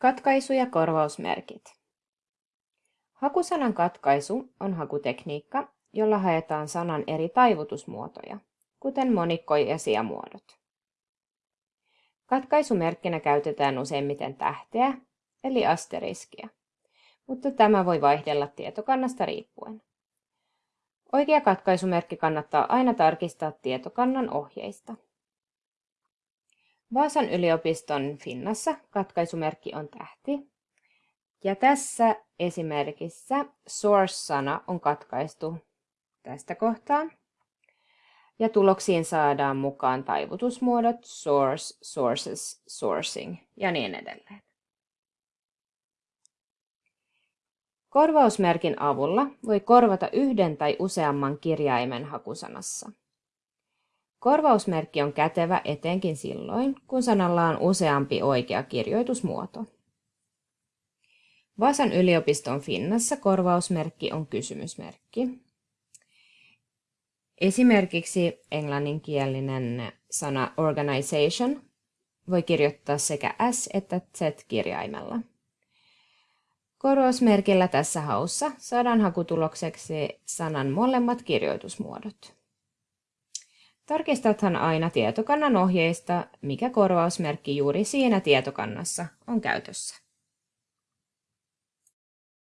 Katkaisu ja korvausmerkit. Hakusanan katkaisu on hakutekniikka, jolla haetaan sanan eri taivutusmuotoja, kuten monikko- ja sijamuodot. Katkaisumerkkinä käytetään useimmiten tähteä, eli asteriskiä, mutta tämä voi vaihdella tietokannasta riippuen. Oikea katkaisumerkki kannattaa aina tarkistaa tietokannan ohjeista. Vaasan yliopiston Finnassa katkaisumerkki on tähti. Ja tässä esimerkissä source-sana on katkaistu tästä kohtaa. Ja tuloksiin saadaan mukaan taivutusmuodot source, sources, sourcing ja niin edelleen. Korvausmerkin avulla voi korvata yhden tai useamman kirjaimen hakusanassa. Korvausmerkki on kätevä etenkin silloin, kun sanalla on useampi oikea kirjoitusmuoto. Vasan yliopiston Finnassa korvausmerkki on kysymysmerkki. Esimerkiksi englanninkielinen sana organization voi kirjoittaa sekä S että Z-kirjaimella. Korvausmerkillä tässä haussa saadaan hakutulokseksi sanan molemmat kirjoitusmuodot. Tarkistathan aina tietokannan ohjeista, mikä korvausmerkki juuri siinä tietokannassa on käytössä.